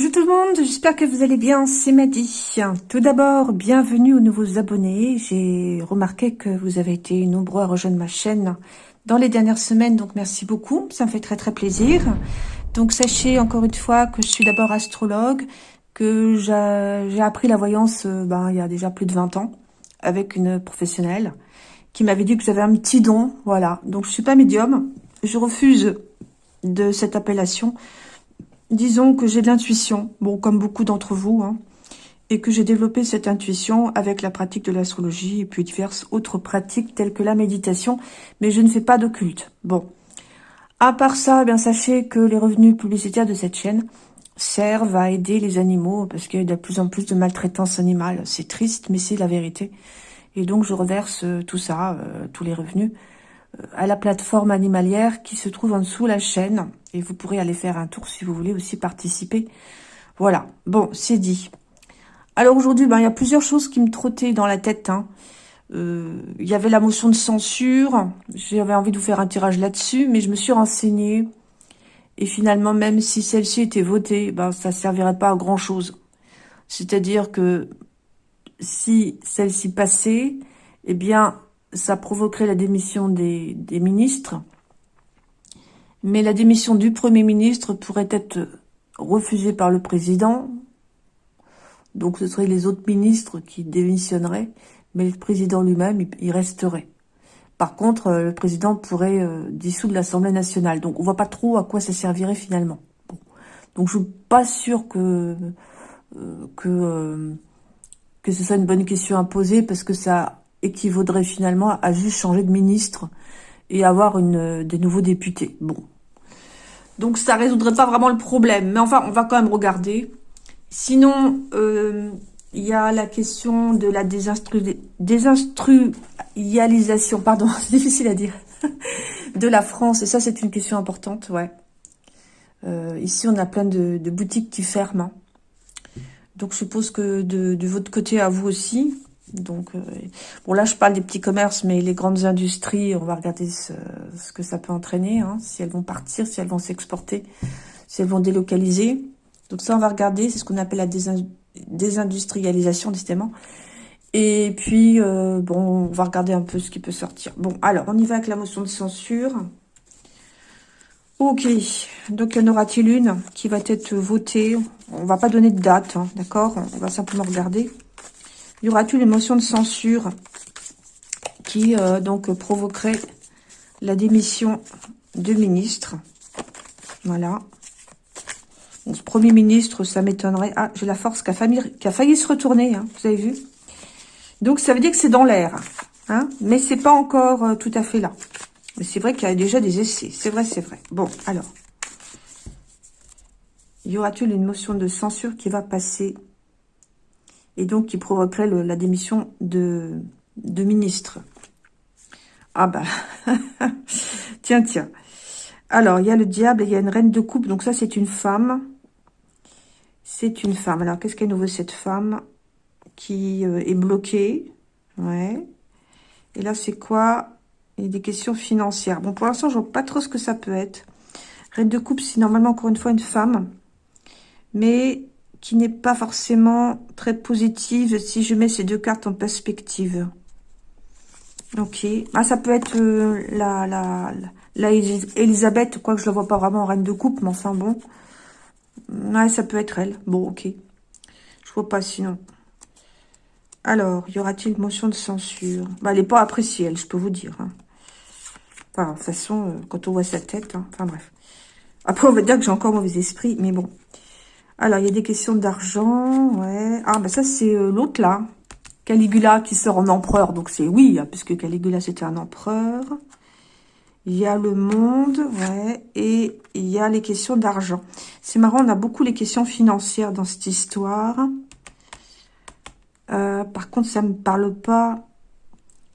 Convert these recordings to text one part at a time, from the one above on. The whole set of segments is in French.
Bonjour tout le monde, j'espère que vous allez bien, c'est Maddy. Tout d'abord, bienvenue aux nouveaux abonnés. J'ai remarqué que vous avez été nombreux à rejoindre ma chaîne dans les dernières semaines, donc merci beaucoup, ça me fait très très plaisir. Donc sachez encore une fois que je suis d'abord astrologue, que j'ai appris la voyance euh, ben, il y a déjà plus de 20 ans avec une professionnelle qui m'avait dit que j'avais un petit don, voilà. Donc je suis pas médium, je refuse de cette appellation Disons que j'ai de l'intuition, bon, comme beaucoup d'entre vous, hein, et que j'ai développé cette intuition avec la pratique de l'astrologie et puis diverses autres pratiques telles que la méditation, mais je ne fais pas d'occulte. Bon. À part ça, eh bien sachez que les revenus publicitaires de cette chaîne servent à aider les animaux parce qu'il y a de plus en plus de maltraitance animale. C'est triste, mais c'est la vérité. Et donc, je reverse euh, tout ça, euh, tous les revenus, à la plateforme animalière qui se trouve en dessous la chaîne. Et vous pourrez aller faire un tour si vous voulez aussi participer. Voilà, bon, c'est dit. Alors aujourd'hui, ben, il y a plusieurs choses qui me trottaient dans la tête. Hein. Euh, il y avait la motion de censure. J'avais envie de vous faire un tirage là-dessus, mais je me suis renseignée. Et finalement, même si celle-ci était votée, ben, ça ne servirait pas à grand-chose. C'est-à-dire que si celle-ci passait, eh bien, ça provoquerait la démission des, ministres. Mais la démission du Premier ministre pourrait être refusée par le Président. Donc ce seraient les autres ministres qui démissionneraient, mais le Président lui-même, il resterait. Par contre, euh, le Président pourrait euh, dissoudre l'Assemblée nationale. Donc on voit pas trop à quoi ça servirait finalement. Donc je suis pas sûre euh, que ce soit une bonne question à poser, parce que ça équivaudrait finalement à juste changer de ministre et avoir une, des nouveaux députés. Bon. Donc ça résoudrait pas vraiment le problème. Mais enfin, on va quand même regarder. Sinon, euh, il y a la question de la désinstru désinstrualisation, pardon, c'est difficile à dire, de la France. Et ça, c'est une question importante, ouais. Euh, ici, on a plein de, boutiques qui ferment. Hein. Donc, je suppose que de, de votre côté, à vous aussi, donc, euh, bon là je parle des petits commerces, mais les grandes industries, on va regarder ce, que ça peut entraîner, hein, si elles vont partir, si elles vont s'exporter, si elles vont délocaliser. Donc ça on va regarder, c'est ce qu'on appelle la désindustrialisation décidément. Et puis, euh, bon, on va regarder un peu ce qui peut sortir. Bon, alors, on y va avec la motion de censure. Ok, donc y en aura-t-il une qui va être votée? On va pas donner de date, hein, d'accord? On va simplement regarder. Y aura-t-il une motion de censure qui euh, donc provoquerait la démission de ministre Voilà. ce premier ministre, ça m'étonnerait. Ah, j'ai la force qui a, failli, se retourner, hein, vous avez vu? Donc, ça veut dire que c'est dans l'air. Hein mais c'est pas encore euh, tout à fait là. Mais c'est vrai qu'il y a déjà des essais. C'est vrai, c'est vrai. Bon, alors. Y aura-t-il une motion de censure qui va passer? Et donc qui provoquerait la démission de, de ministre. Ah bah, tiens, tiens. Alors, il y a le diable et il y a une reine de coupe. Donc ça, c'est une femme. C'est une femme. Alors, qu'est-ce qu'elle nous veut, cette femme qui euh, est bloquée? Ouais. Et là, c'est quoi? Il y a des questions financières. Bon, pour l'instant, je vois pas trop ce que ça peut être. Reine de coupe, c'est normalement, encore une fois, une femme. Mais qui n'est pas forcément très positive si je mets ces deux cartes en perspective. Ok. Ah, ça peut être euh, la, la, la Elisabeth, quoi que je la vois pas vraiment en reine de coupe, mais enfin bon. Ouais, ça peut être elle. Bon, ok. Je vois pas sinon. Alors, y aura-t-il motion de censure? Bah, Elle n'est pas appréciée, elle, je peux vous dire. Hein. Enfin, de toute façon, euh, quand on voit sa tête, hein. enfin bref. Après, on va dire que j'ai encore mauvais esprit, mais bon. Alors, il y a des questions d'argent, ouais. Ah, ben ça, c'est euh, l'autre, là. Caligula qui sort en empereur. Donc, c'est oui, hein, puisque Caligula, c'était un empereur. Il y a le monde, ouais. Et il y a les questions d'argent. C'est marrant, on a beaucoup les questions financières dans cette histoire. Euh, par contre, ça ne me parle pas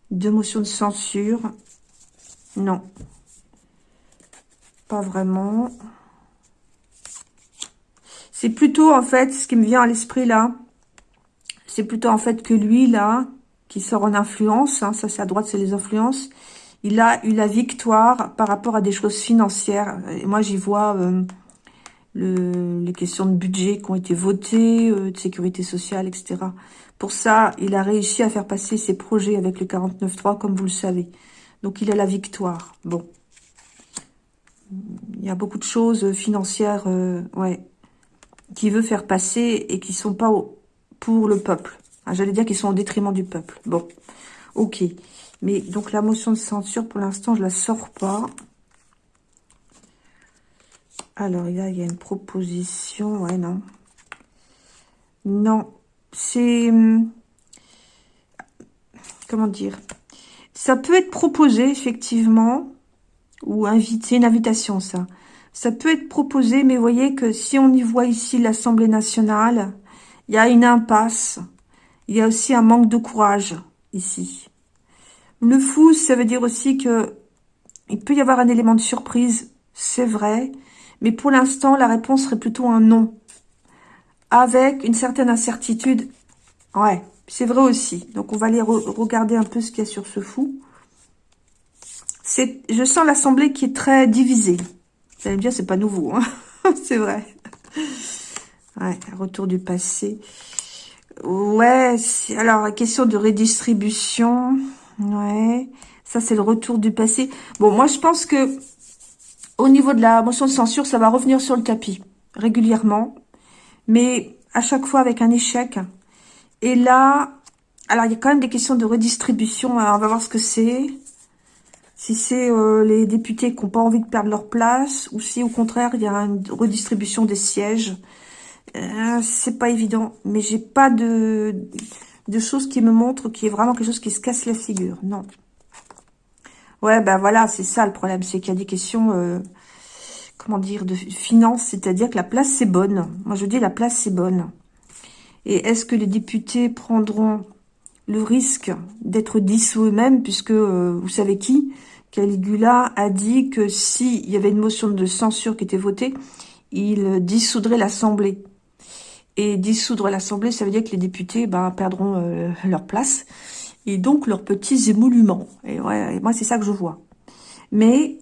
de motion de censure. Non. Pas vraiment. C'est plutôt, en fait, ce qui me vient à l'esprit, là, c'est plutôt, en fait, que lui, là, qui sort en influence, hein, ça, c'est à droite, c'est les influences, il a eu la victoire par rapport à des choses financières. Et moi, j'y vois euh, le, les questions de budget qui ont été votées, euh, de sécurité sociale, etc. Pour ça, il a réussi à faire passer ses projets avec le 49.3, comme vous le savez. Donc, il a la victoire. Bon. Il y a beaucoup de choses financières, euh, ouais, qui veut faire passer et qui sont pas pour le peuple. Ah, j'allais dire qu'ils sont au détriment du peuple. Bon, ok. Mais donc, la motion de censure, pour l'instant, je la sors pas. Alors, il y a une proposition. Ouais, non. Non. C'est... Hum, comment dire? Ça peut être proposé, effectivement. Ou invité. une invitation, ça. Ça peut être proposé, mais vous voyez que si on y voit ici l'Assemblée nationale, il y a une impasse. Il y a aussi un manque de courage, ici. Le fou, ça veut dire aussi que il peut y avoir un élément de surprise, c'est vrai, mais pour l'instant, la réponse serait plutôt un non. Avec une certaine incertitude. Ouais, c'est vrai aussi. Donc, on va aller regarder un peu ce qu'il y a sur ce fou. Je sens l'Assemblée qui est très divisée. Vous allez me dire, c'est pas nouveau. Hein c'est vrai. Ouais, retour du passé. Ouais, alors, question de redistribution. Ouais, ça, c'est le retour du passé. Bon, moi, je pense que au niveau de la motion de censure, ça va revenir sur le tapis régulièrement, mais à chaque fois avec un échec. Et là, alors il y a quand même des questions de redistribution. on va voir ce que c'est. Si c'est euh, les députés qui n'ont pas envie de perdre leur place, ou si au contraire il y a une redistribution des sièges. Euh, c'est pas évident, mais j'ai pas de, de choses qui me montrent qu'il y a vraiment quelque chose qui se casse la figure. Non. Ouais, ben voilà, c'est ça le problème, c'est qu'il y a des questions, euh, comment dire, de finances, c'est-à-dire que la place c'est bonne. Moi je dis la place c'est bonne. Et est-ce que les députés prendront le risque d'être dissous eux-mêmes, puisque euh, vous savez qui? Caligula a dit que s'il y avait une motion de censure qui était votée, il dissoudrait l'Assemblée. Et dissoudre l'Assemblée, ça veut dire que les députés ben, perdront euh, leur place et donc leurs petits émoluments. Et, ouais, moi, c'est ça que je vois. Mais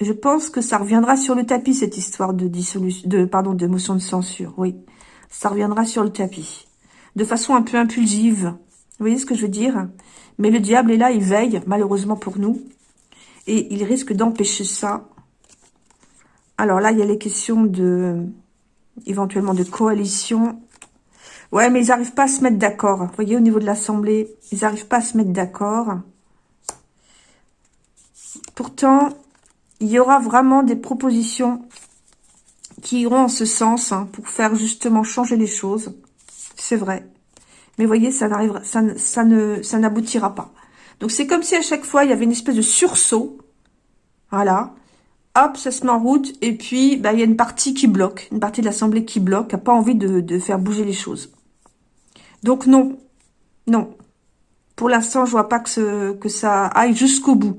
je pense que ça reviendra sur le tapis, cette histoire de dissolution, de, de motion de censure, oui. Ça reviendra sur le tapis. De façon un peu impulsive. Vous voyez ce que je veux dire? Mais le diable est là, il veille, malheureusement pour nous. Et il risque d'empêcher ça. Alors là, il y a les questions de, éventuellement de coalition Ouais, mais ils n'arrivent pas à se mettre d'accord. Vous voyez, au niveau de l'Assemblée, ils n'arrivent pas à se mettre d'accord. Pourtant, il y aura vraiment des propositions qui iront en ce sens hein, pour faire justement changer les choses. C'est vrai. Mais vous voyez, ça ça, ça n'aboutira pas. Donc c'est comme si à chaque fois il y avait une espèce de sursaut. Voilà. Hop, ça se met en route. Et puis, bah, il y a une partie qui bloque. Une partie de l'Assemblée qui bloque, qui n'a pas envie de, faire bouger les choses. Donc non, non. Pour l'instant, je vois pas que, ça aille jusqu'au bout.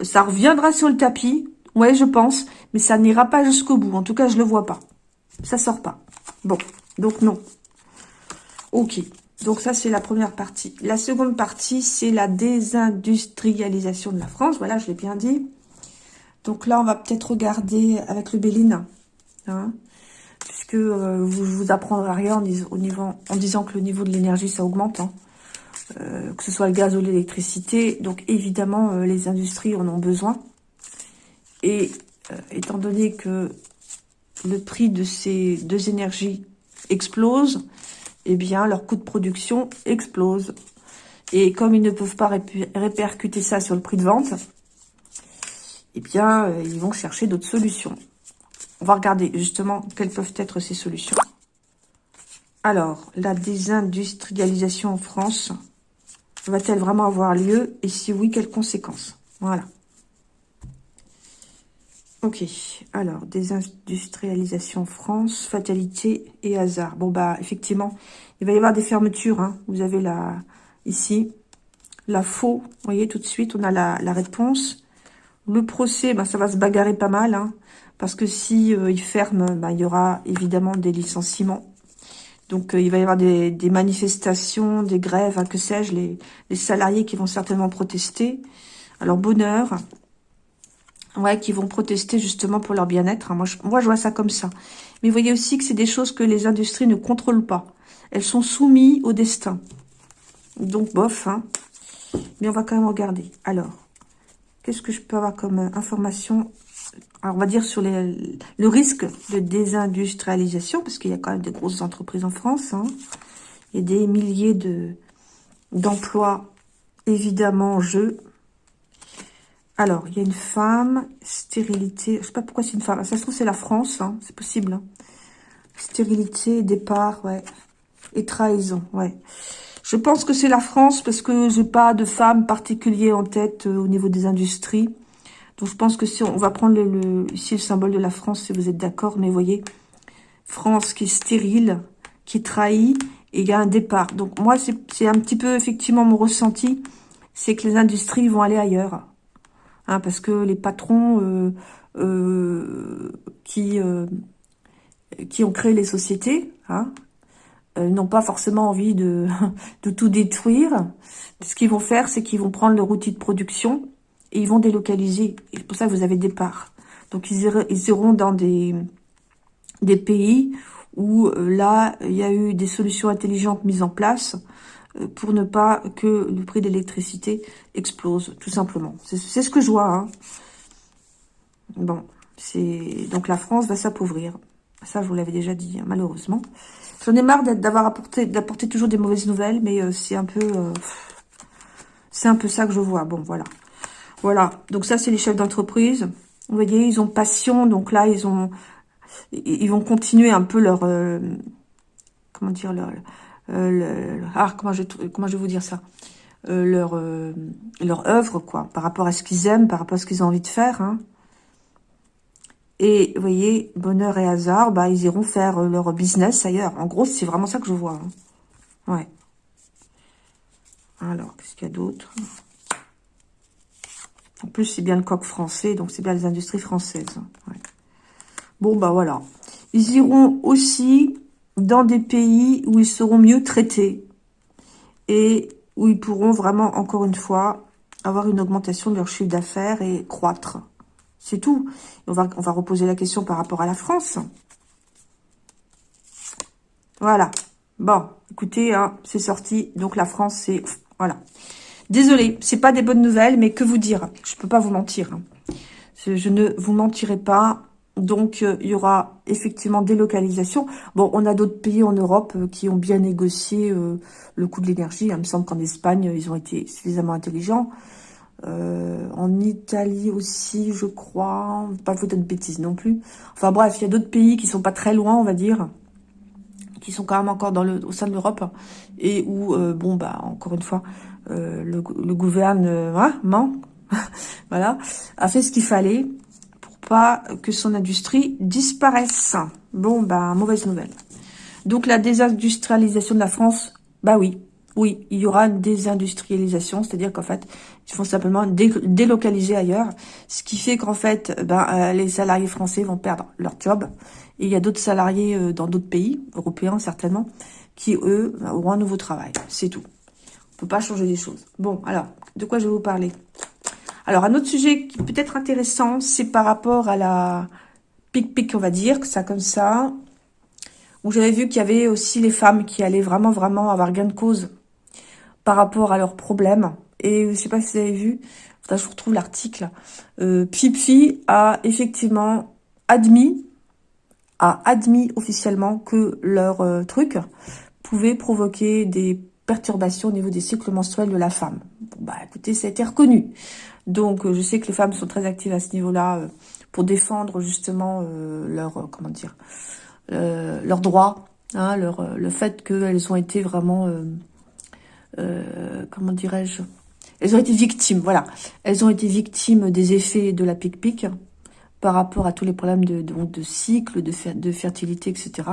Ça reviendra sur le tapis, ouais, je pense, mais ça n'ira pas jusqu'au bout. En tout cas, je le vois pas. Ça sort pas. Bon, donc non. Ok, donc ça, c'est la première partie. La seconde partie, c'est la désindustrialisation de la France. Voilà, je l'ai bien dit. Donc là, on va peut-être regarder avec le Béline. Hein puisque euh, vous vous apprendrez rien en, au niveau, en, disant que le niveau de l'énergie, ça augmente, hein. euh, que ce soit le gaz ou l'électricité. Donc évidemment, euh, les industries en ont besoin. Et étant donné que le prix de ces deux énergies explose, eh bien, leur coût de production explose. Et comme ils ne peuvent pas répercuter ça sur le prix de vente, eh bien, ils vont chercher d'autres solutions. On va regarder justement quelles peuvent être ces solutions. Alors, la désindustrialisation en France va-t-elle vraiment avoir lieu? Et si oui, quelles conséquences? Voilà. Ok, alors, désindustrialisation France, fatalité et hasard. Bon, bah, effectivement, il va y avoir des fermetures. Hein. Vous avez la ici, la faux. Vous voyez, tout de suite, on a la, réponse. Le procès, bah, ça va se bagarrer pas mal. Hein. Parce que si euh, ferment, bah, il y aura évidemment des licenciements. Donc, euh, il va y avoir des, manifestations, des grèves, hein, que sais-je, les, salariés qui vont certainement protester. Alors, bonheur. Ouais, qui vont protester justement pour leur bien-être. Hein. Moi, je, moi, je vois ça comme ça. Mais vous voyez aussi que c'est des choses que les industries ne contrôlent pas. Elles sont soumises au destin. Donc, bof. Hein. Mais on va quand même regarder. Alors, qu'est-ce que je peux avoir comme euh, information? Alors, on va dire sur les, le risque de désindustrialisation, parce qu'il y a quand même des grosses entreprises en France. Hein. Il y a des milliers de d'emplois, évidemment, en jeu. Alors, il y a une femme, stérilité, je sais pas pourquoi c'est une femme, ça se trouve c'est la France, hein, c'est possible. Hein. Stérilité, départ, ouais. Et trahison, ouais. Je pense que c'est la France parce que j'ai pas de femme particulier en tête euh, au niveau des industries. Donc je pense que si on, va prendre le, ici le symbole de la France, si vous êtes d'accord, mais voyez, France qui est stérile, qui trahit, et il y a un départ. Donc moi, c'est un petit peu effectivement mon ressenti, c'est que les industries vont aller ailleurs. Hein, parce que les patrons euh, euh, qui, euh, qui ont créé les sociétés hein, n'ont pas forcément envie de, de tout détruire. Ce qu'ils vont faire, c'est qu'ils vont prendre leur outil de production et ils vont délocaliser. C'est pour ça que vous avez des parts. Donc ils, ils iront dans des, des pays où là, il y a eu des solutions intelligentes mises en place pour ne pas que le prix de l'électricité explose, tout simplement. C'est ce que je vois. Hein. Bon, c'est donc la France va s'appauvrir. Ça, je vous l'avais déjà dit, hein, malheureusement. J'en ai marre d'apporter toujours des mauvaises nouvelles, mais euh, c'est un peu euh, c'est un peu ça que je vois. Bon, voilà. Voilà. Donc ça, c'est les chefs d'entreprise. Vous voyez, ils ont passion. Donc là, ils ont ils vont continuer un peu leur comment dire leur euh, ah, comment je, vais vous dire ça? Euh, leur, euh, leur œuvre, quoi, par rapport à ce qu'ils aiment, par rapport à ce qu'ils ont envie de faire. Hein. Et, vous voyez, bonheur et hasard, bah, ils iront faire leur business ailleurs. En gros, c'est vraiment ça que je vois. Hein. Ouais. Alors, qu'est-ce qu'il y a d'autre? En plus, c'est bien le coq français, donc c'est bien les industries françaises. Hein. Bon, bah voilà. Ils iront aussi dans des pays où ils seront mieux traités et où ils pourront vraiment, encore une fois, avoir une augmentation de leur chiffre d'affaires et croître. C'est tout. On va, on va reposer la question par rapport à la France. Voilà. Bon, écoutez, hein, c'est sorti. Donc la France, c'est... Voilà. Désolée, c'est pas des bonnes nouvelles, mais que vous dire? Je peux pas vous mentir. Hein. Je ne vous mentirai pas. Donc, euh, il y aura effectivement des localisations. Bon, on a d'autres pays en Europe euh, qui ont bien négocié euh, le coût de l'énergie. Il me semble qu'en Espagne, ils ont été suffisamment intelligents. en Italie aussi, je crois. Pas vous de bêtises non plus. Enfin bref, il y a d'autres pays qui sont pas très loin, on va dire. Qui sont quand même encore au sein de l'Europe. Et où, bon, bah, encore une fois, le, le gouvernement, voilà, a fait ce qu'il fallait pas que son industrie disparaisse. Bon, bah, mauvaise nouvelle. Donc, la désindustrialisation de la France, bah oui, oui, il y aura une désindustrialisation, c'est-à-dire qu'en fait, ils vont simplement délocaliser ailleurs, ce qui fait qu'en fait, ben, euh, les salariés français vont perdre leur job, et il y a d'autres salariés euh, dans d'autres pays, européens certainement, qui, eux, auront un nouveau travail. C'est tout. On peut pas changer les choses. Bon, alors, de quoi je vais vous parler? Alors, un autre sujet qui peut être intéressant, c'est par rapport à la pic-pic, on va dire, que ça comme ça, où j'avais vu qu'il y avait aussi les femmes qui allaient vraiment, vraiment avoir gain de cause par rapport à leurs problèmes. Et je sais pas si vous avez vu, je retrouve l'article. Euh, a effectivement admis, a admis officiellement que leur euh, truc pouvait provoquer des perturbations au niveau des cycles menstruels de la femme. Bon, bah écoutez, ça a été reconnu. Donc, euh, je sais que les femmes sont très actives à ce niveau-là euh, pour défendre justement euh, leur, comment dire, leurs droits, hein, le fait qu'elles ont été vraiment, comment dirais-je, elles ont été victimes, voilà. Elles ont été victimes des effets de la pic-pic par rapport à tous les problèmes de, de, cycle, de, de fertilité, etc.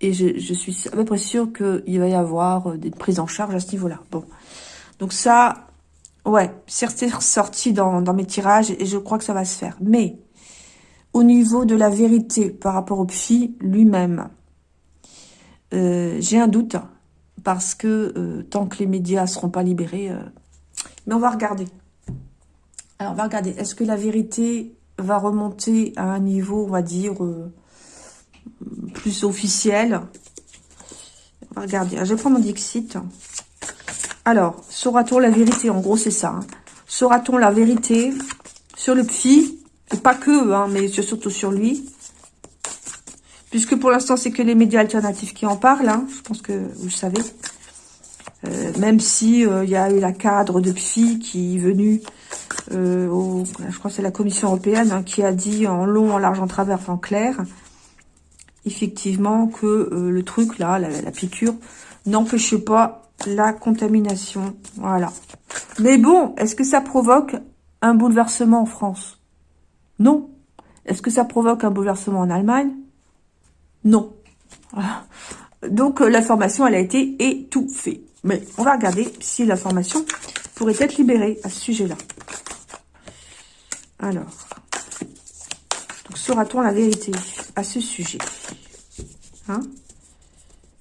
Et je, je suis à peu près sûre qu'il va y avoir des prises en charge à ce niveau-là. Bon, donc ça, Ouais, c'est ressorti dans, mes tirages et je crois que ça va se faire. Mais au niveau de la vérité par rapport au psy lui-même, euh, j'ai un doute parce que euh, tant que les médias seront pas libérés, euh, mais on va regarder. Alors, on va regarder. Est-ce que la vérité va remonter à un niveau, on va dire, plus officiel? On va regarder. Je vais prendre mon Dixit. Alors, saura-t-on la vérité? En gros, c'est ça. Hein. Saura-t-on la vérité sur le psy? Pas que, hein, mais surtout sur lui. Puisque pour l'instant, c'est que les médias alternatifs qui en parlent. Hein. Je pense que vous le savez. Euh, même si il euh, y a eu la cadre de psy qui est venue, euh, je crois que c'est la Commission européenne, qui a dit en long, en large, en travers, en clair, effectivement que le truc là, la piqûre, n'empêchait pas la contamination. Voilà. Mais bon, est-ce que ça provoque un bouleversement en France? Non. Est-ce que ça provoque un bouleversement en Allemagne? Non. Donc, l'information, elle a été étouffée. Mais on va regarder si l'information pourrait être libérée à ce sujet-là. Alors, saura-t-on la vérité à ce sujet? Hein?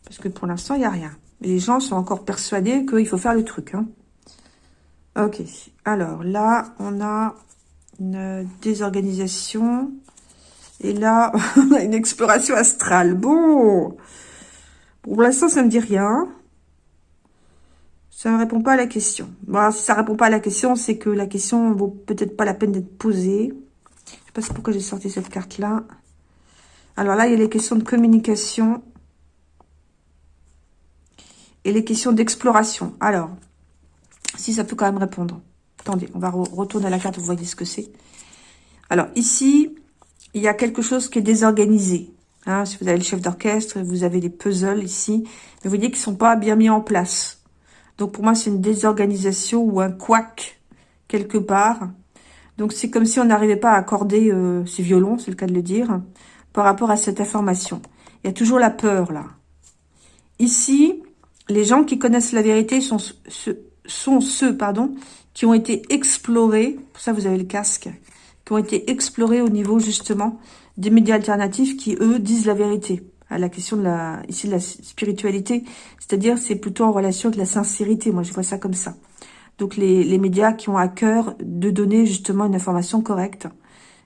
Parce que pour l'instant, il n'y a rien. Les gens sont encore persuadés qu'il faut faire le truc. Hein ok, alors là, on a une désorganisation. Et là, on a une exploration astrale. Bon, pour l'instant, ça ne me dit rien. Ça ne répond pas à la question. Bon, si ça ne répond pas à la question, c'est que la question vaut peut-être pas la peine d'être posée. Je ne sais pas pourquoi j'ai sorti cette carte-là. Alors là, il y a les questions de communication et les questions d'exploration. Alors, si ça peut quand même répondre. Attendez, on va retourner à la carte, vous voyez ce que c'est. Alors, ici, il y a quelque chose qui est désorganisé. Hein, si vous avez le chef d'orchestre, vous avez les puzzles ici. Mais vous voyez qu'ils ne sont pas bien mis en place. Donc pour moi, c'est une désorganisation ou un couac quelque part. Donc c'est comme si on n'arrivait pas à accorder euh, ces violons, c'est le cas de le dire, par rapport à cette information. Il y a toujours la peur là. Ici, les gens qui connaissent la vérité sont, ceux pardon, qui ont été explorés, pour ça vous avez le casque, qui ont été explorés au niveau justement des médias alternatifs qui, eux, disent la vérité à la question de la, ici, de la spiritualité. C'est-à-dire, c'est plutôt en relation avec la sincérité. Moi, je vois ça comme ça. Donc, les, les médias qui ont à cœur de donner justement une information correcte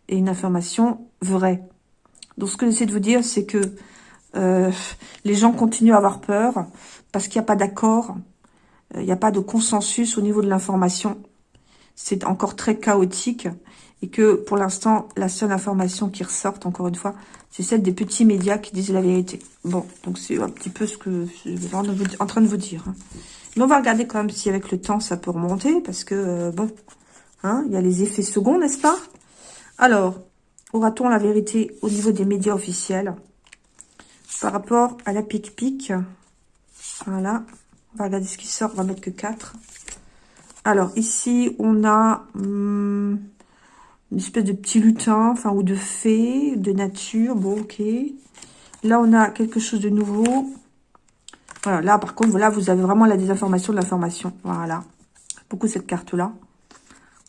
et une information vraie. Donc, ce que j'essaie de vous dire, c'est que euh, les gens continuent à avoir peur parce qu'il n'y a pas d'accord, euh, il n'y a pas de consensus au niveau de l'information. C'est encore très chaotique et que pour l'instant, la seule information qui ressort, encore une fois, c'est celle des petits médias qui disent la vérité. Bon, donc c'est un petit peu ce que je suis en train de vous dire. Hein. Mais on va regarder quand même si avec le temps, ça peut remonter, parce que, euh, bon, hein, il y a les effets seconds, n'est-ce pas? Alors, aura-t-on la vérité au niveau des médias officiels? Par rapport à la pic-pic Voilà, on va regarder ce qui sort, on va mettre que 4. Alors, ici, on a... Hum, une espèce de petit lutin, enfin, ou de fée, de nature. Bon, ok. Là, on a quelque chose de nouveau. Voilà, là, par contre, voilà, vous avez vraiment la désinformation de l'information. Voilà. Beaucoup cette carte-là.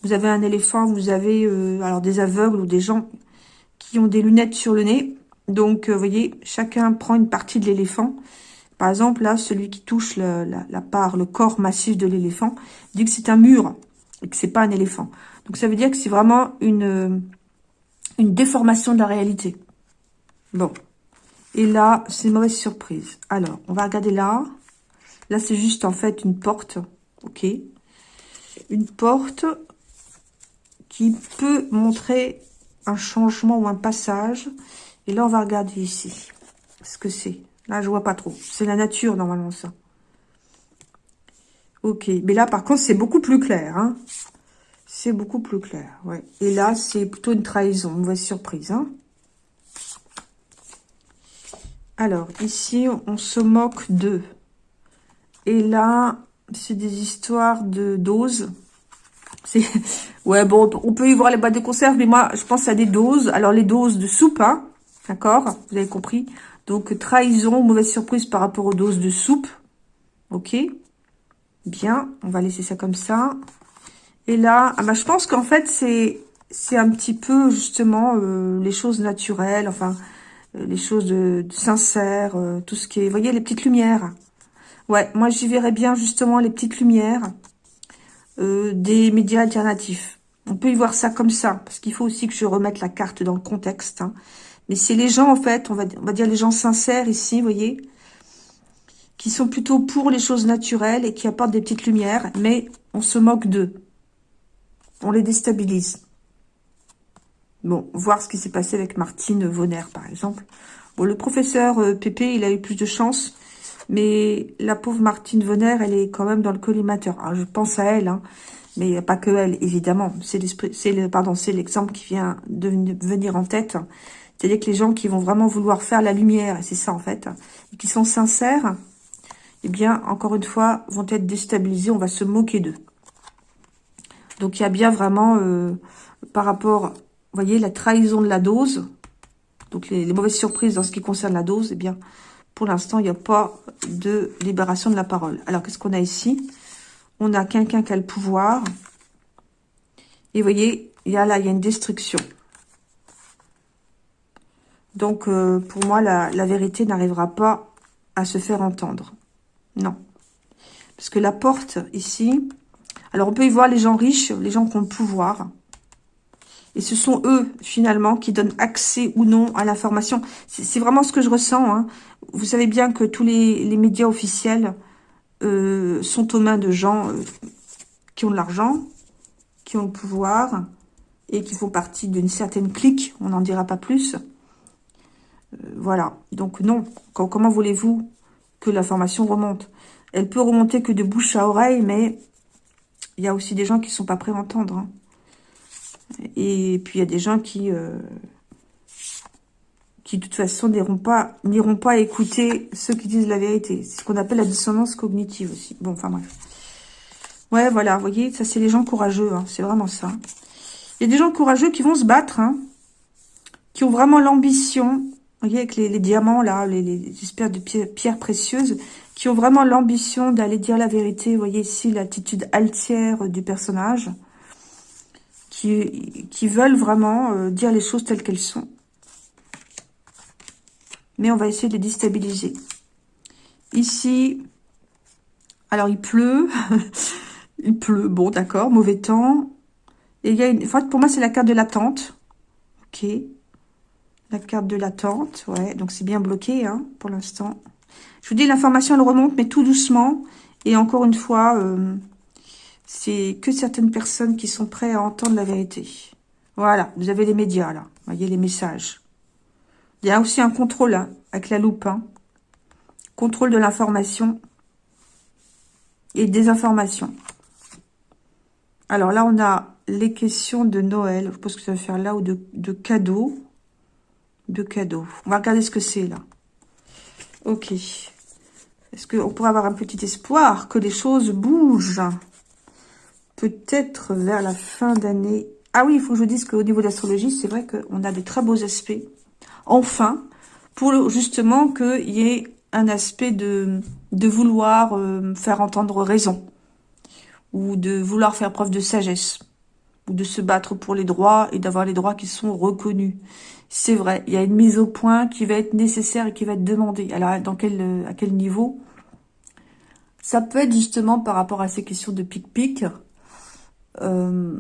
Vous avez un éléphant, vous avez euh, des aveugles ou des gens qui ont des lunettes sur le nez. Donc, euh, vous voyez, chacun prend une partie de l'éléphant. Par exemple, là, celui qui touche la, part, le corps massif de l'éléphant, dit que c'est un mur et que c'est pas un éléphant. Donc ça veut dire que c'est vraiment une, une déformation de la réalité. Bon. Et là, c'est une mauvaise surprise. Alors, on va regarder là. Là, c'est juste en fait une porte. Ok. Une porte qui peut montrer un changement ou un passage. Et là, on va regarder ici. Ce que c'est. Là, je vois pas trop. C'est la nature, normalement, ça. Ok. Mais là, par contre, c'est beaucoup plus clair. Hein. C'est beaucoup plus clair, ouais. Et là, c'est plutôt une trahison, une mauvaise surprise, hein. Alors, ici, on se moque d'eux. Et là, c'est des histoires de doses. Ouais, bon, on peut y voir les boîtes de conserve, mais moi, je pense à des doses. Alors, les doses de soupe, hein, d'accord? Vous avez compris? Donc, trahison, mauvaise surprise par rapport aux doses de soupe. Ok Bien, on va laisser ça comme ça. Et là, ah bah, je pense qu'en fait, c'est c'est un petit peu justement euh, les choses naturelles, enfin, euh, les choses de, sincères, euh, tout ce qui est... Vous voyez, les petites lumières. Ouais, moi, j'y verrais bien justement les petites lumières des médias alternatifs. On peut y voir ça comme ça, parce qu'il faut aussi que je remette la carte dans le contexte. Hein. Mais c'est les gens, en fait, on va, on va dire les gens sincères ici, vous voyez, qui sont plutôt pour les choses naturelles et qui apportent des petites lumières, mais on se moque d'eux. On les déstabilise. Bon, voir ce qui s'est passé avec Martine Vonner, par exemple. Bon, le professeur euh, Pépé, il a eu plus de chance, mais la pauvre Martine Vonner, elle est quand même dans le collimateur. Alors, je pense à elle, hein, mais pas que elle, évidemment. C'est le, l'exemple qui vient de venir en tête. C'est-à-dire que les gens qui vont vraiment vouloir faire la lumière, et c'est ça en fait, et qui sont sincères, eh bien, encore une fois, vont être déstabilisés, on va se moquer d'eux. Donc, il y a bien vraiment, euh, par rapport, vous voyez, la trahison de la dose, donc les, mauvaises surprises dans ce qui concerne la dose, eh bien, pour l'instant, il n'y a pas de libération de la parole. Alors, qu'est-ce qu'on a ici? On a quelqu'un qui a le pouvoir, et vous voyez, il y a là, il y a une destruction. Donc, euh, pour moi, la, vérité n'arrivera pas à se faire entendre. Non. Parce que la porte, ici... Alors, on peut y voir les gens riches, les gens qui ont le pouvoir. Et ce sont eux, finalement, qui donnent accès ou non à l'information. C'est vraiment ce que je ressens. Hein. Vous savez bien que tous les, médias officiels euh, sont aux mains de gens euh, qui ont de l'argent, qui ont le pouvoir et qui font partie d'une certaine clique. On n'en dira pas plus. Euh, voilà. Donc non. comment voulez-vous que l'information remonte? Elle peut remonter que de bouche à oreille, mais il y a aussi des gens qui sont pas prêts à entendre. Hein. Et puis il y a des gens qui, euh, qui de toute façon n'iront pas, pas écouter ceux qui disent la vérité. C'est ce qu'on appelle la dissonance cognitive aussi. Bon, enfin bref. Ouais, voilà, vous voyez, ça c'est les gens courageux, hein, c'est vraiment ça. Il y a des gens courageux qui vont se battre, hein, qui ont vraiment l'ambition vous voyez, avec les, diamants, là, les, les, espèces de pierres, précieuses, qui ont vraiment l'ambition d'aller dire la vérité. Vous voyez ici l'attitude altière du personnage, qui, qui veulent vraiment euh, dire les choses telles qu'elles sont. Mais on va essayer de les déstabiliser. Ici, alors il pleut, il pleut, bon d'accord, mauvais temps. Et il y a une, en pour moi c'est la carte de l'attente. Ok, la carte de l'attente, ouais. Donc, c'est bien bloqué, hein, pour l'instant. Je vous dis, l'information, elle remonte, mais tout doucement. Et encore une fois, euh, c'est que certaines personnes qui sont prêtes à entendre la vérité. Voilà, vous avez les médias, là. Vous voyez les messages. Il y a aussi un contrôle, hein, avec la loupe. Hein. Contrôle de l'information et des informations. Alors là, on a les questions de Noël. Je pense que ça va faire là, ou de, de cadeaux de cadeaux. On va regarder ce que c'est, là. Ok. Est-ce qu'on pourrait avoir un petit espoir que les choses bougent? Peut-être vers la fin d'année. Ah oui, il faut que je vous dise qu'au niveau de l'astrologie, c'est vrai qu'on a de très beaux aspects. Enfin, pour justement qu'il y ait un aspect de, de vouloir euh, faire entendre raison. Ou de vouloir faire preuve de sagesse. Ou de se battre pour les droits et d'avoir les droits qui sont reconnus c'est vrai, il y a une mise au point qui va être nécessaire et qui va être demandée. Alors, quel, à quel niveau? Ça peut être justement par rapport à ces questions de pic-pic. Euh,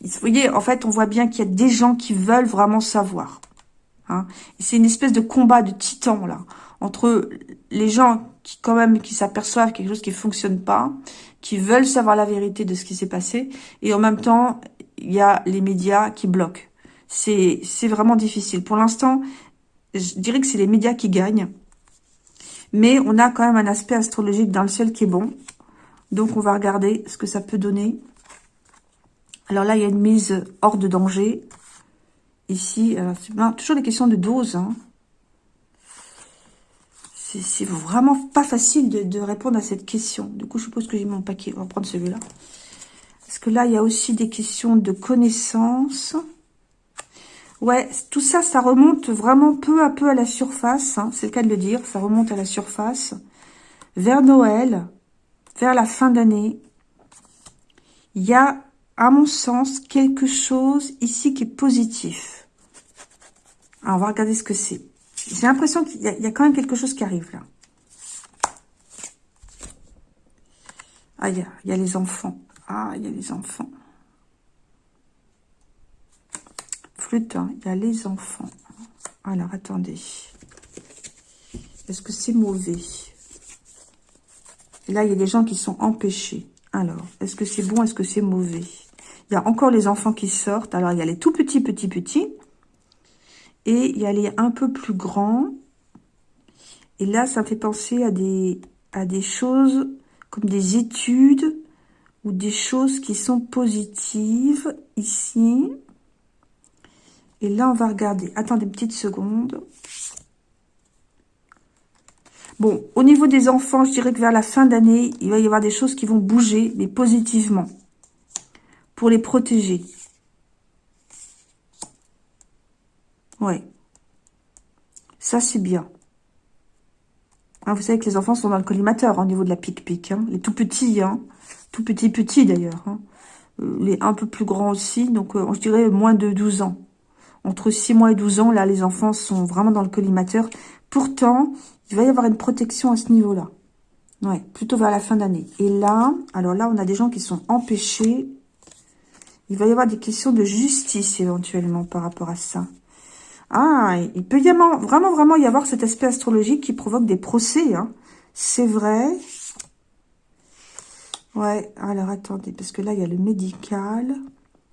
vous voyez, en fait, on voit bien qu'il y a des gens qui veulent vraiment savoir. Hein. C'est une espèce de combat de titans, là, entre les gens qui, quand même, qui s'aperçoivent quelque chose qui fonctionne pas, qui veulent savoir la vérité de ce qui s'est passé, et en même temps, il y a les médias qui bloquent c'est vraiment difficile. Pour l'instant, je dirais que c'est les médias qui gagnent. Mais on a quand même un aspect astrologique dans le ciel qui est bon. Donc, on va regarder ce que ça peut donner. Alors là, il y a une mise hors de danger. Ici, c'est toujours des questions de dose. Hein. C'est vraiment pas facile de, répondre à cette question. Du coup, je suppose que j'ai mon paquet. On va prendre celui-là. Parce que là, il y a aussi des questions de connaissances. Ouais, tout ça, ça remonte vraiment peu à peu à la surface. Hein, c'est le cas de le dire. Ça remonte à la surface. Vers Noël, vers la fin d'année. Il y a, à mon sens, quelque chose ici qui est positif. Alors, on va regarder ce que c'est. J'ai l'impression qu'il y, a quand même quelque chose qui arrive là. Ah, il y a les enfants. Ah, il y a les enfants. flûte, hein. il y a les enfants. Alors, attendez. Est-ce que c'est mauvais? Là, il y a des gens qui sont empêchés. Alors, est-ce que c'est bon? Est-ce que c'est mauvais? Il y a encore les enfants qui sortent. Alors, il y a les tout petits, petits, petits. Et il y a les un peu plus grands. Et là, ça fait penser à des, à des choses comme des études des choses qui sont positives ici. Et là, on va regarder. Attendez une petite seconde. Bon, au niveau des enfants, je dirais que vers la fin d'année, il va y avoir des choses qui vont bouger, mais positivement, pour les protéger. Ouais. Ça, c'est bien. Hein, vous savez que les enfants sont dans le collimateur hein, au niveau de la pique-pique. Hein. Les tout petits. Tout petits petits d'ailleurs. Hein. Euh, les un peu plus grands aussi, donc euh, je dirais moins de 12 ans. Entre 6 mois et 12 ans, là, les enfants sont vraiment dans le collimateur. Pourtant, il va y avoir une protection à ce niveau-là. Ouais, plutôt vers la fin d'année. Et là, alors là, on a des gens qui sont empêchés. Il va y avoir des questions de justice éventuellement par rapport à ça. Ah, il peut y avoir, vraiment, vraiment y avoir cet aspect astrologique qui provoque des procès. Hein. C'est vrai. Ouais, alors attendez, parce que là, il y a le médical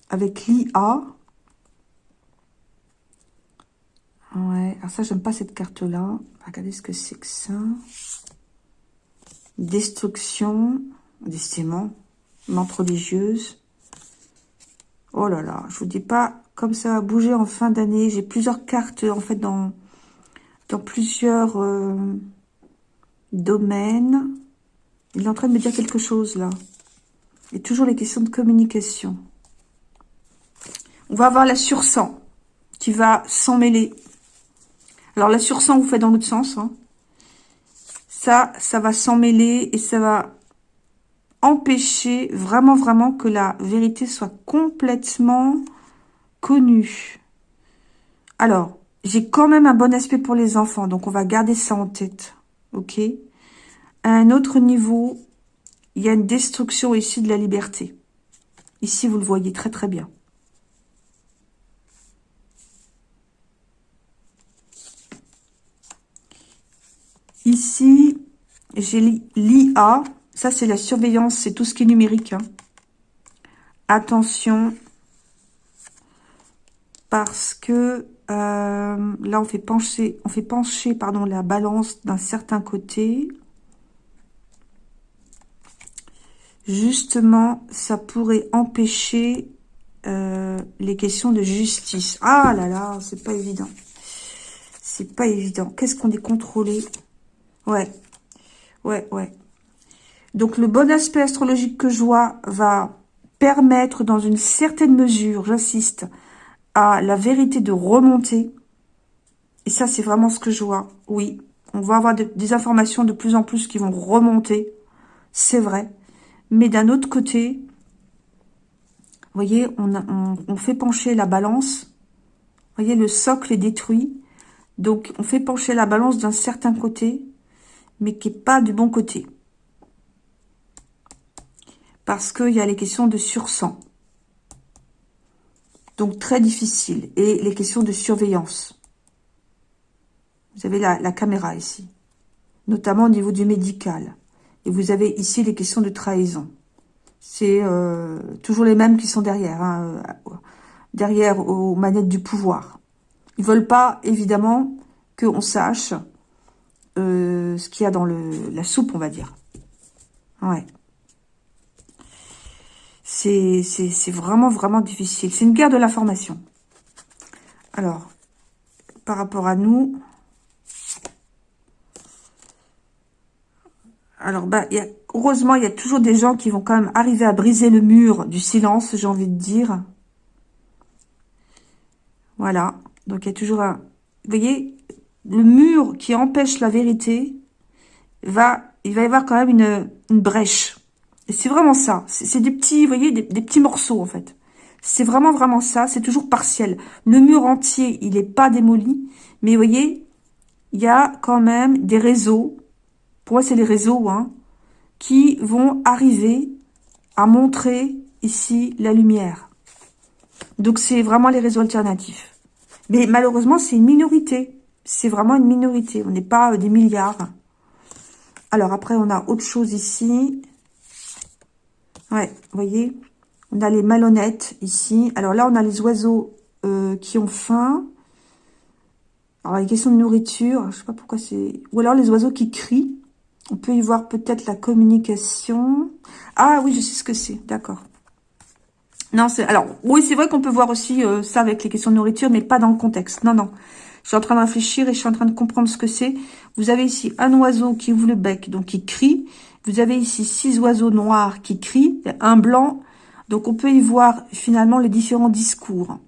avec l'IA. Ouais, alors ça, j'aime pas cette carte-là. Regardez ce que c'est que ça. Destruction, décidément, mente religieuse. Oh là là, je vous dis pas comme ça va bouger en fin d'année. J'ai plusieurs cartes, en fait, dans, dans plusieurs euh, domaines. Il est en train de me dire quelque chose, là. Et toujours les questions de communication. On va avoir la sursang qui va s'en mêler. Alors, la sursang, vous faites dans l'autre sens. Hein. Ça, ça va s'en mêler et ça va empêcher vraiment, vraiment que la vérité soit complètement connue. Alors, j'ai quand même un bon aspect pour les enfants, donc on va garder ça en tête. Ok? Un autre niveau, il y a une destruction ici de la liberté. Ici, vous le voyez très très bien. Ici, j'ai l'IA. Ça, c'est la surveillance. C'est tout ce qui est numérique. Hein. Attention. Parce que euh, là, on fait pencher, on fait pencher pardon, la balance d'un certain côté. Justement, ça pourrait empêcher euh, les questions de justice. Ah là là, c'est pas évident. C'est pas évident. Qu'est-ce qu'on est contrôlé? Ouais, ouais, ouais. Donc, le bon aspect astrologique que je vois va permettre, dans une certaine mesure, j'insiste, à la vérité de remonter. Et ça, c'est vraiment ce que je vois. Oui, on va avoir des informations de plus en plus qui vont remonter. C'est vrai. Mais d'un autre côté, vous voyez, on, fait pencher la balance. Vous voyez, le socle est détruit. Donc, on fait pencher la balance d'un certain côté mais qui n'est pas du bon côté. Parce qu'il y a les questions de sursang. Donc, très difficile. Et les questions de surveillance. Vous avez la, caméra ici. Notamment au niveau du médical. Et vous avez ici les questions de trahison. C'est euh, toujours les mêmes qui sont derrière. Hein, euh, derrière aux manettes du pouvoir. Ils veulent pas, évidemment, qu'on sache euh, ce qu'il y a dans le, la soupe, on va dire. Ouais. C'est vraiment, vraiment difficile. C'est une guerre de l'information. Alors, par rapport à nous... Alors, bah, y a, heureusement, il y a toujours des gens qui vont quand même arriver à briser le mur du silence, j'ai envie de dire. Voilà. Donc, il y a toujours un... Vous voyez, le mur qui empêche la vérité, va, il va y avoir quand même une, brèche. Et c'est vraiment ça. C'est des petits, voyez, des, petits morceaux, en fait. C'est vraiment, vraiment ça. C'est toujours partiel. Le mur entier, il n'est pas démoli. Mais vous voyez, il y a quand même des réseaux. Pour moi, c'est les réseaux, hein, qui vont arriver à montrer ici la lumière. Donc, c'est vraiment les réseaux alternatifs. Mais malheureusement, c'est une minorité. C'est vraiment une minorité. On n'est pas euh, des milliards. Alors, après, on a autre chose ici. Ouais, vous voyez On a les malhonnêtes ici. Alors là, on a les oiseaux euh, qui ont faim. Alors, les questions de nourriture, je sais pas pourquoi c'est... Ou alors les oiseaux qui crient. On peut y voir peut-être la communication. Ah oui, je sais ce que c'est, d'accord. Non, c'est alors oui, c'est vrai qu'on peut voir aussi euh, ça avec les questions de nourriture, mais pas dans le contexte. Non, non. Je suis en train de réfléchir et je suis en train de comprendre ce que c'est. Vous avez ici un oiseau qui ouvre le bec, donc qui crie. Vous avez ici six oiseaux noirs qui crient, un blanc. Donc on peut y voir finalement les différents discours.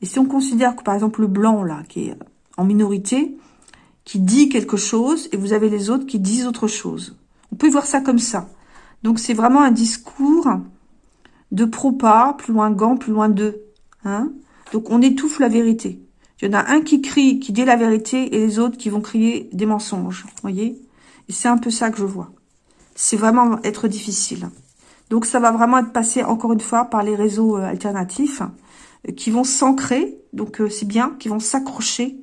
Et si on considère que par exemple le blanc là, qui est en minorité, qui dit quelque chose, et vous avez les autres qui disent autre chose. On peut voir ça comme ça. Donc c'est vraiment un discours de pro-pas, plus loin gant, plus loin d'eux. Hein Donc on étouffe la vérité. Il y en a un qui crie, qui dit la vérité, et les autres qui vont crier des mensonges. voyez Et c'est un peu ça que je vois. C'est vraiment être difficile. Donc ça va vraiment être passé, encore une fois, par les réseaux euh, alternatifs, euh, qui vont s'ancrer, donc euh, c'est bien, qui vont s'accrocher,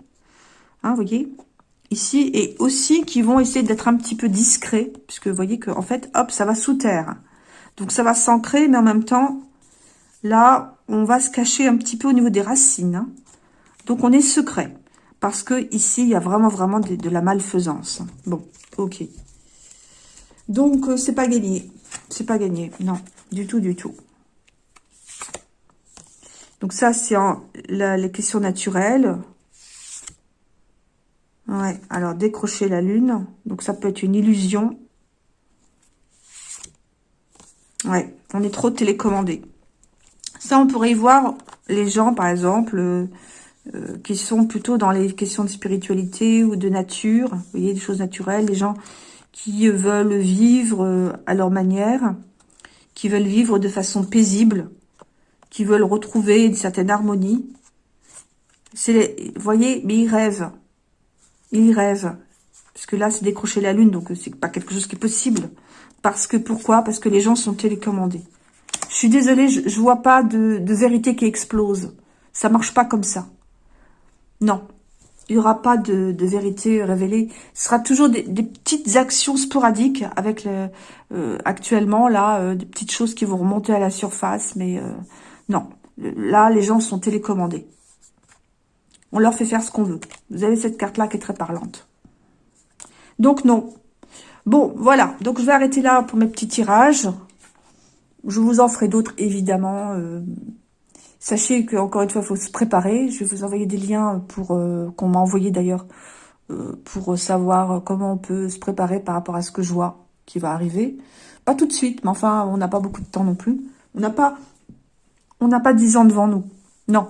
hein, vous voyez ici, et aussi qui vont essayer d'être un petit peu discrets, puisque vous voyez que en fait, hop, ça va sous terre. Donc ça va s'ancrer, mais en même temps, là, on va se cacher un petit peu au niveau des racines. Hein. Donc on est secret, parce que ici, il y a vraiment, vraiment de, la malfaisance. Bon, ok. Donc, euh, c'est pas gagné. C'est pas gagné, non, du tout, du tout. Donc ça, c'est les questions naturelles. Ouais, alors décrocher la lune. Donc ça peut être une illusion. Ouais, on est trop télécommandé. Ça, on pourrait y voir les gens, par exemple, euh, euh, qui sont plutôt dans les questions de spiritualité ou de nature. Vous voyez, des choses naturelles. Les gens qui veulent vivre euh, à leur manière, qui veulent vivre de façon paisible, qui veulent retrouver une certaine harmonie. C'est, vous voyez, mais ils rêvent il rêve. Parce que là, c'est décrocher la lune, donc euh, c'est pas quelque chose qui est possible. Parce que, pourquoi? Parce que les gens sont télécommandés. Je suis désolée, je, je vois pas de, vérité qui explose. Ça marche pas comme ça. Non. Il n'y aura pas de, vérité révélée. Ce sera toujours des, petites actions sporadiques avec euh, actuellement, là, euh, des petites choses qui vont remonter à la surface. Mais non, là, les gens sont télécommandés. On leur fait faire ce qu'on veut. Vous avez cette carte-là qui est très parlante. Donc, non. Bon, voilà. Donc, je vais arrêter là pour mes petits tirages. Je vous en ferai d'autres, évidemment. Euh, sachez qu'encore une fois, il faut se préparer. Je vais vous envoyer des liens pour euh, qu'on m'a envoyé d'ailleurs euh, pour savoir comment on peut se préparer par rapport à ce que je vois qui va arriver. Pas tout de suite, mais enfin, on n'a pas beaucoup de temps non plus. On n'a pas, on n'a pas 10 ans devant nous. Non,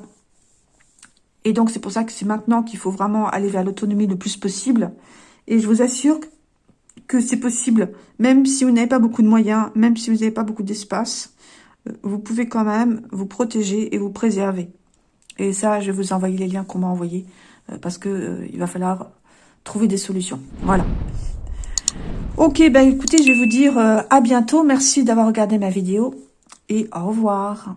et donc, c'est pour ça que c'est maintenant qu'il faut vraiment aller vers l'autonomie le plus possible. Et je vous assure que c'est possible, même si vous n'avez pas beaucoup de moyens, même si vous n'avez pas beaucoup d'espace, euh, vous pouvez quand même vous protéger et vous préserver. Et ça, je vais vous envoyer les liens qu'on m'a envoyés, euh, parce que euh, il va falloir trouver des solutions. Voilà. Ok, ben écoutez, je vais vous dire à bientôt. Merci d'avoir regardé ma vidéo et au revoir.